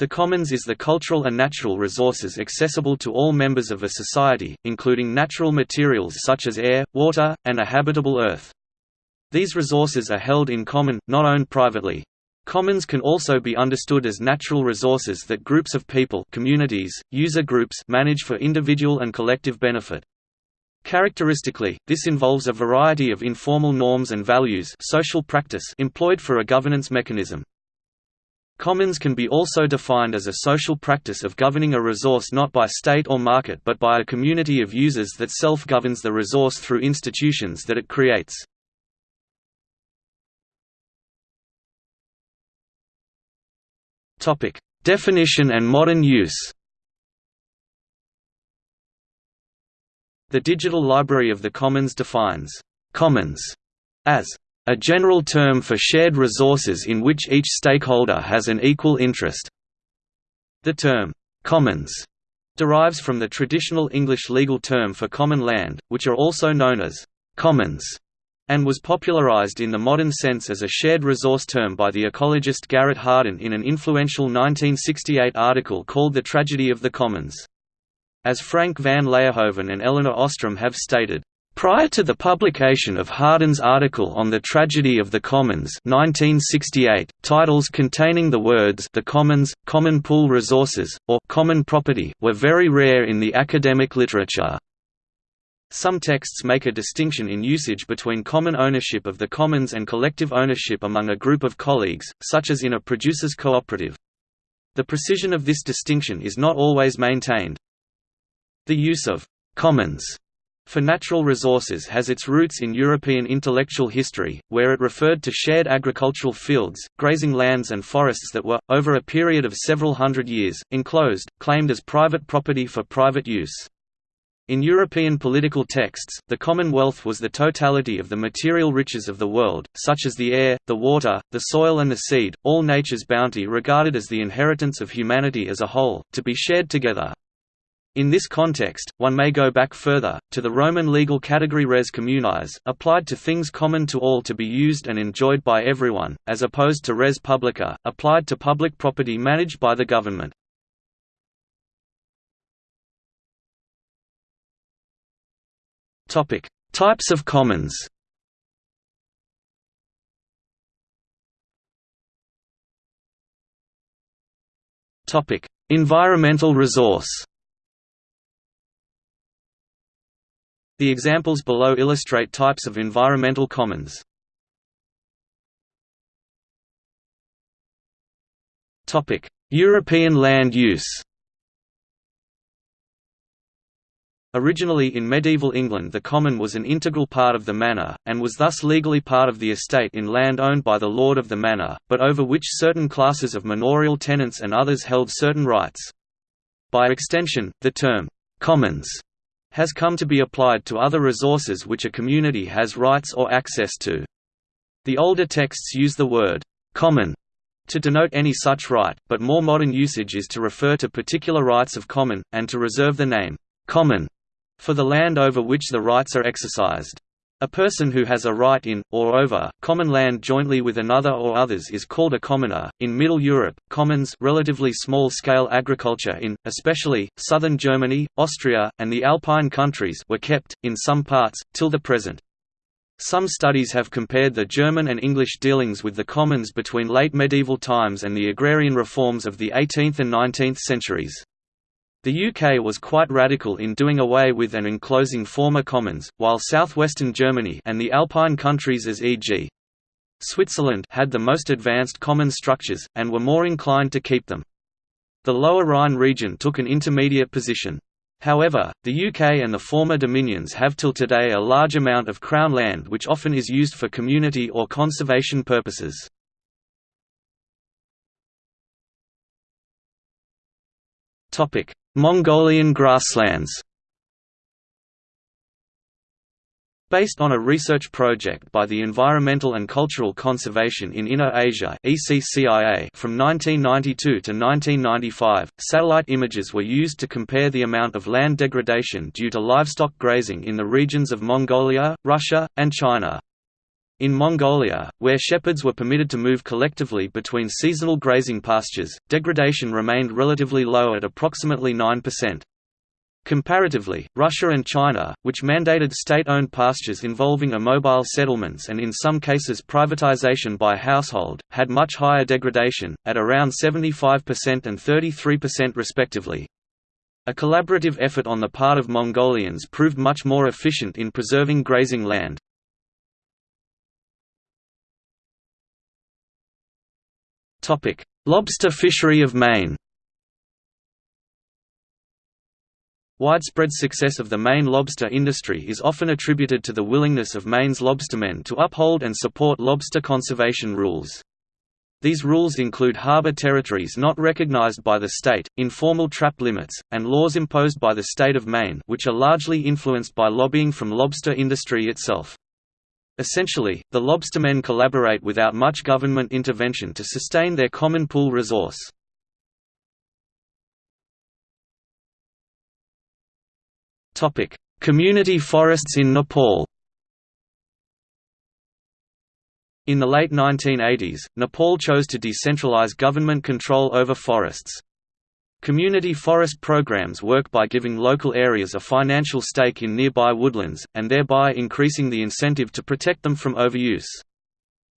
The commons is the cultural and natural resources accessible to all members of a society, including natural materials such as air, water, and a habitable earth. These resources are held in common, not owned privately. Commons can also be understood as natural resources that groups of people communities, user groups manage for individual and collective benefit. Characteristically, this involves a variety of informal norms and values social practice employed for a governance mechanism. Commons can be also defined as a social practice of governing a resource not by state or market but by a community of users that self-governs the resource through institutions that it creates. Definition and modern use The Digital Library of the Commons defines «commons» as a general term for shared resources in which each stakeholder has an equal interest. The term, commons, derives from the traditional English legal term for common land, which are also known as commons, and was popularized in the modern sense as a shared resource term by the ecologist Garrett Hardin in an influential 1968 article called The Tragedy of the Commons. As Frank van Laerhoven and Elinor Ostrom have stated, Prior to the publication of Hardin's article on the tragedy of the commons 1968, titles containing the words the commons, common pool resources, or common property were very rare in the academic literature. Some texts make a distinction in usage between common ownership of the commons and collective ownership among a group of colleagues, such as in a producers' cooperative. The precision of this distinction is not always maintained. The use of «commons» for natural resources has its roots in European intellectual history, where it referred to shared agricultural fields, grazing lands and forests that were, over a period of several hundred years, enclosed, claimed as private property for private use. In European political texts, the commonwealth was the totality of the material riches of the world, such as the air, the water, the soil and the seed, all nature's bounty regarded as the inheritance of humanity as a whole, to be shared together. In this context, one may go back further, to the Roman legal category res communis, applied to things common to all to be used and enjoyed by everyone, as opposed to res publica, applied to public property managed by the government. Types of commons Environmental resource The examples below illustrate types of environmental commons. European land use Originally in medieval England the common was an integral part of the manor, and was thus legally part of the estate in land owned by the lord of the manor, but over which certain classes of manorial tenants and others held certain rights. By extension, the term, «commons» has come to be applied to other resources which a community has rights or access to. The older texts use the word «common» to denote any such right, but more modern usage is to refer to particular rights of common, and to reserve the name «common» for the land over which the rights are exercised. A person who has a right in, or over, common land jointly with another or others is called a commoner. In Middle Europe, commons relatively small-scale agriculture in, especially, southern Germany, Austria, and the Alpine countries were kept, in some parts, till the present. Some studies have compared the German and English dealings with the commons between late medieval times and the agrarian reforms of the 18th and 19th centuries. The UK was quite radical in doing away with and enclosing former commons, while southwestern Germany and the Alpine countries as e.g. Switzerland had the most advanced common structures, and were more inclined to keep them. The Lower Rhine region took an intermediate position. However, the UK and the former dominions have till today a large amount of Crown land which often is used for community or conservation purposes. Mongolian grasslands Based on a research project by the Environmental and Cultural Conservation in Inner Asia from 1992 to 1995, satellite images were used to compare the amount of land degradation due to livestock grazing in the regions of Mongolia, Russia, and China. In Mongolia, where shepherds were permitted to move collectively between seasonal grazing pastures, degradation remained relatively low at approximately 9%. Comparatively, Russia and China, which mandated state-owned pastures involving immobile settlements and in some cases privatization by household, had much higher degradation, at around 75% and 33% respectively. A collaborative effort on the part of Mongolians proved much more efficient in preserving grazing land. Lobster fishery of Maine Widespread success of the Maine lobster industry is often attributed to the willingness of Maine's lobstermen to uphold and support lobster conservation rules. These rules include harbor territories not recognized by the state, informal trap limits, and laws imposed by the state of Maine which are largely influenced by lobbying from lobster industry itself. Essentially, the lobstermen collaborate without much government intervention to sustain their common pool resource. Community forests in Nepal In the late 1980s, Nepal chose to decentralize government control over forests. Community forest programs work by giving local areas a financial stake in nearby woodlands, and thereby increasing the incentive to protect them from overuse.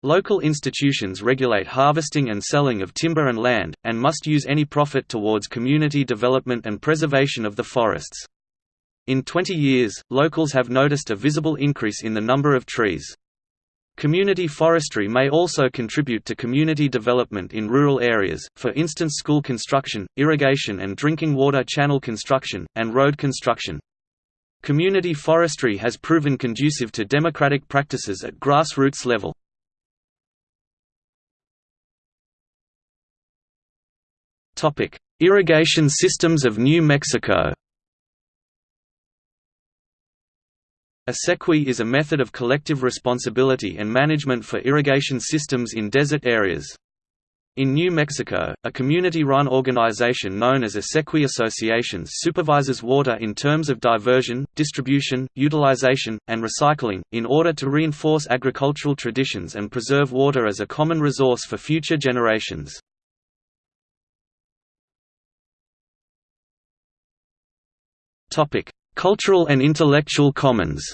Local institutions regulate harvesting and selling of timber and land, and must use any profit towards community development and preservation of the forests. In 20 years, locals have noticed a visible increase in the number of trees. Community forestry may also contribute to community development in rural areas, for instance school construction, irrigation and drinking water channel construction, and road construction. Community forestry has proven conducive to democratic practices at grassroots level. Irrigation systems of New Mexico A sequi is a method of collective responsibility and management for irrigation systems in desert areas. In New Mexico, a community-run organization known as a Sequi Associations supervises water in terms of diversion, distribution, utilization, and recycling, in order to reinforce agricultural traditions and preserve water as a common resource for future generations. Cultural and intellectual commons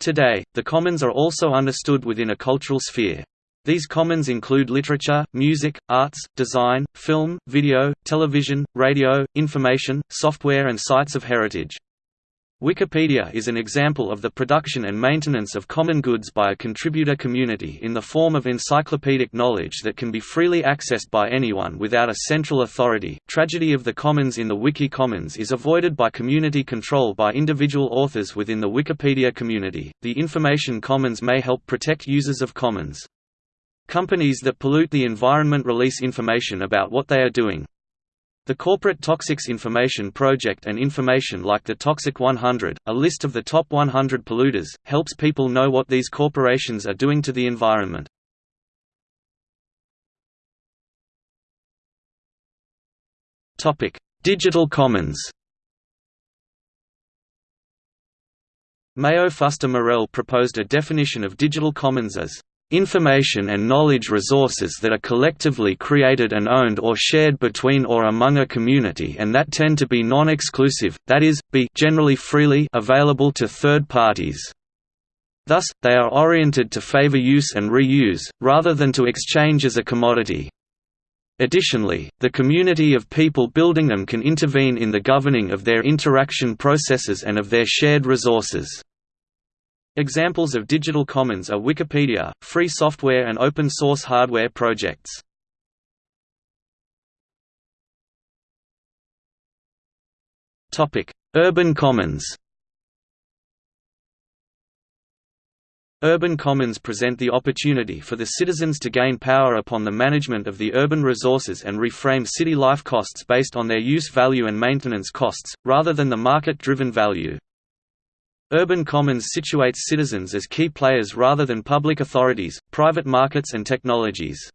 Today, the commons are also understood within a cultural sphere. These commons include literature, music, arts, design, film, video, television, radio, information, software and sites of heritage. Wikipedia is an example of the production and maintenance of common goods by a contributor community in the form of encyclopedic knowledge that can be freely accessed by anyone without a central authority. Tragedy of the commons in the Wiki Commons is avoided by community control by individual authors within the Wikipedia community. The information commons may help protect users of commons. Companies that pollute the environment release information about what they are doing, the Corporate Toxics Information Project and information like the Toxic 100, a list of the top 100 polluters, helps people know what these corporations are doing to the environment. Digital Commons Mayo Fuster Morell proposed a definition of digital commons as information and knowledge resources that are collectively created and owned or shared between or among a community and that tend to be non-exclusive, that is, be generally freely available to third parties. Thus, they are oriented to favor use and reuse, rather than to exchange as a commodity. Additionally, the community of people building them can intervene in the governing of their interaction processes and of their shared resources. Examples of digital commons are Wikipedia, free software and open source hardware projects. Urban commons Urban commons present the opportunity for the citizens to gain power upon the management of the urban resources and reframe city life costs based on their use value and maintenance costs, rather than the market-driven value. Urban commons situates citizens as key players rather than public authorities, private markets and technologies.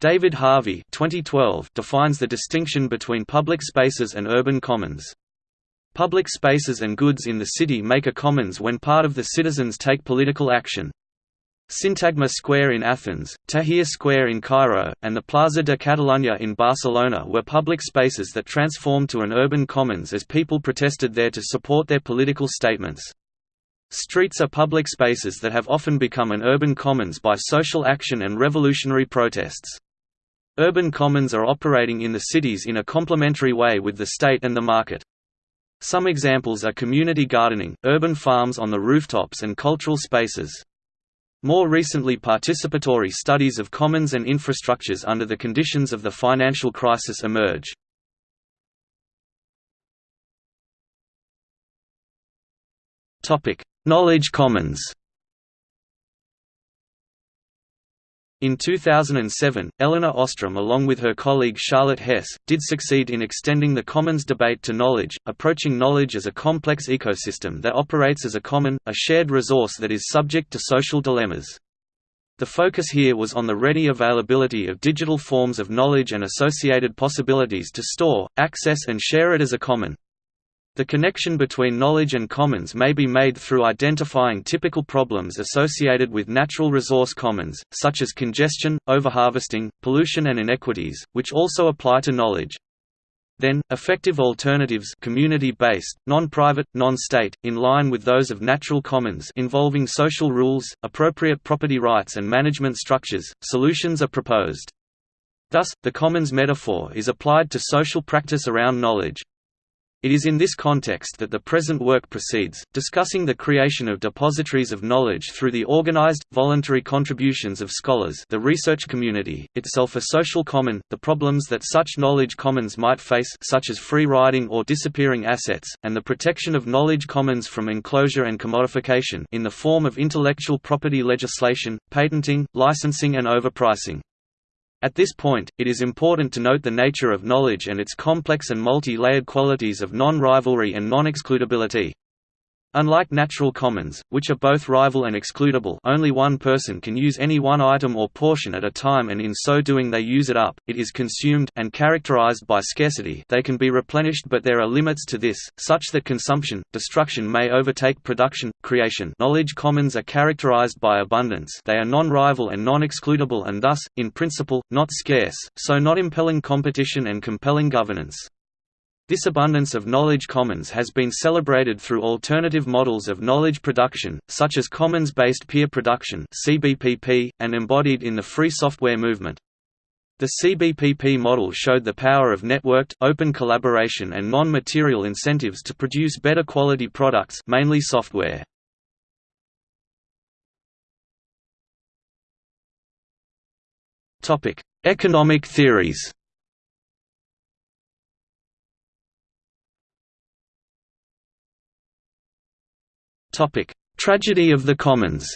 David Harvey 2012 defines the distinction between public spaces and urban commons. Public spaces and goods in the city make a commons when part of the citizens take political action. Syntagma Square in Athens, Tahrir Square in Cairo, and the Plaza de Catalunya in Barcelona were public spaces that transformed to an urban commons as people protested there to support their political statements. Streets are public spaces that have often become an urban commons by social action and revolutionary protests. Urban commons are operating in the cities in a complementary way with the state and the market. Some examples are community gardening, urban farms on the rooftops and cultural spaces. More recently participatory studies of commons and infrastructures under the conditions of the financial crisis emerge. Knowledge commons In 2007, Elinor Ostrom along with her colleague Charlotte Hess, did succeed in extending the commons debate to knowledge, approaching knowledge as a complex ecosystem that operates as a common, a shared resource that is subject to social dilemmas. The focus here was on the ready availability of digital forms of knowledge and associated possibilities to store, access and share it as a common. The connection between knowledge and commons may be made through identifying typical problems associated with natural resource commons, such as congestion, overharvesting, pollution and inequities, which also apply to knowledge. Then, effective alternatives community-based, non-private, non-state, in line with those of natural commons involving social rules, appropriate property rights and management structures, solutions are proposed. Thus, the commons metaphor is applied to social practice around knowledge. It is in this context that the present work proceeds, discussing the creation of depositories of knowledge through the organized, voluntary contributions of scholars the research community, itself a social common, the problems that such knowledge commons might face such as free riding or disappearing assets, and the protection of knowledge commons from enclosure and commodification in the form of intellectual property legislation, patenting, licensing and overpricing. At this point, it is important to note the nature of knowledge and its complex and multi-layered qualities of non-rivalry and non-excludability. Unlike natural commons, which are both rival and excludable only one person can use any one item or portion at a time and in so doing they use it up, it is consumed and characterized by scarcity they can be replenished but there are limits to this, such that consumption, destruction may overtake production, creation knowledge commons are characterized by abundance they are non-rival and non-excludable and thus, in principle, not scarce, so not impelling competition and compelling governance. This abundance of knowledge commons has been celebrated through alternative models of knowledge production, such as commons-based peer production and embodied in the free software movement. The CBPP model showed the power of networked, open collaboration and non-material incentives to produce better quality products mainly software. Economic theories Topic: Tragedy of the Commons.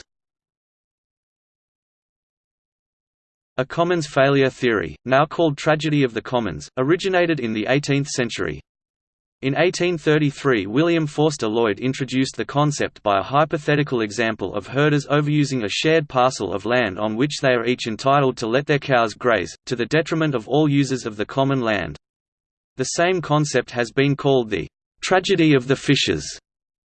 A commons failure theory, now called tragedy of the commons, originated in the 18th century. In 1833 William Forster Lloyd introduced the concept by a hypothetical example of herders overusing a shared parcel of land on which they are each entitled to let their cows graze, to the detriment of all users of the common land. The same concept has been called the «tragedy of the fishes»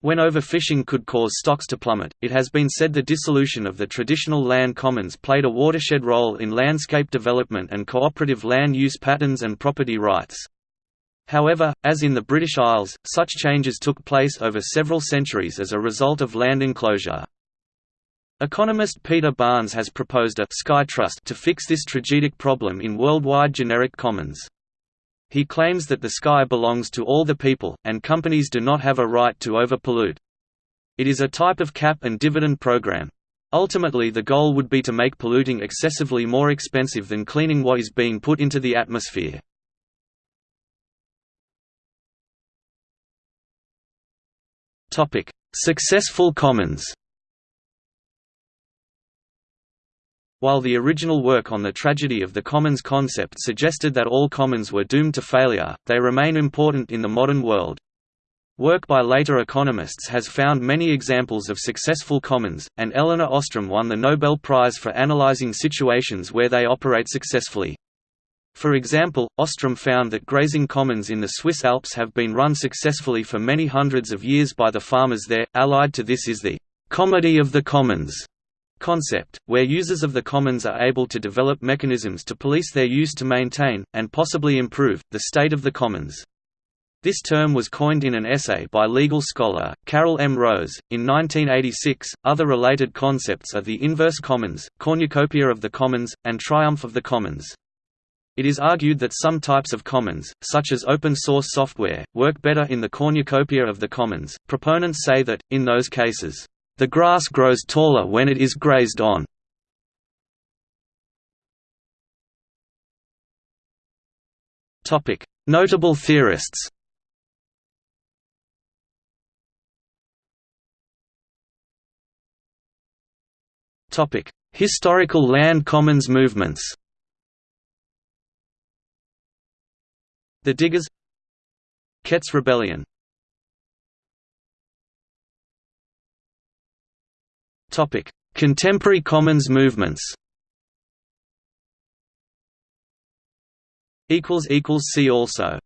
When overfishing could cause stocks to plummet, it has been said the dissolution of the traditional land commons played a watershed role in landscape development and cooperative land use patterns and property rights. However, as in the British Isles, such changes took place over several centuries as a result of land enclosure. Economist Peter Barnes has proposed a «sky trust» to fix this tragic problem in worldwide generic commons. He claims that the sky belongs to all the people, and companies do not have a right to overpollute. It is a type of cap and dividend program. Ultimately the goal would be to make polluting excessively more expensive than cleaning what is being put into the atmosphere. Successful commons While the original work on the tragedy of the commons concept suggested that all commons were doomed to failure, they remain important in the modern world. Work by later economists has found many examples of successful commons, and Elinor Ostrom won the Nobel Prize for analyzing situations where they operate successfully. For example, Ostrom found that grazing commons in the Swiss Alps have been run successfully for many hundreds of years by the farmers there. Allied to this is the comedy of the commons concept, where users of the commons are able to develop mechanisms to police their use to maintain, and possibly improve, the state of the commons. This term was coined in an essay by legal scholar, Carol M. Rose, in 1986. Other related concepts are the inverse commons, cornucopia of the commons, and triumph of the commons. It is argued that some types of commons, such as open-source software, work better in the cornucopia of the commons. Proponents say that, in those cases, the grass grows taller when it is grazed on. Notable theorists. Historical land commons movements. The Diggers Kett's Rebellion Contemporary commons movements. See also